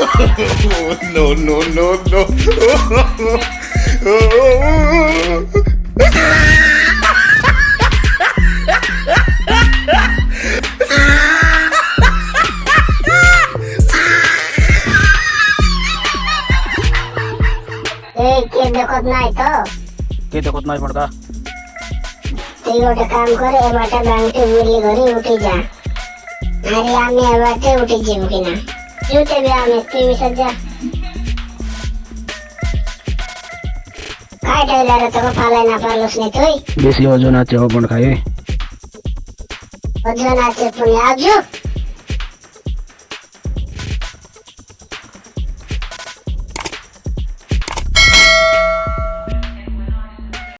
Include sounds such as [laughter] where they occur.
[laughs] no, no, no, no. এই কে দেখত নাই তো? কে দেখত নাই পড়কা তুই গোটে কাম করে এবারটা ব্যাংকে বুড়ি ঘরে উঠে যা। আরে আমি এবারটা উঠে যাব কিনা? জুতে বে আমি তুই মিশে যা। খাই টাইলারে তোকে ফালাই না পারলস নি তুই? বেশি ওজন আছে ও পড়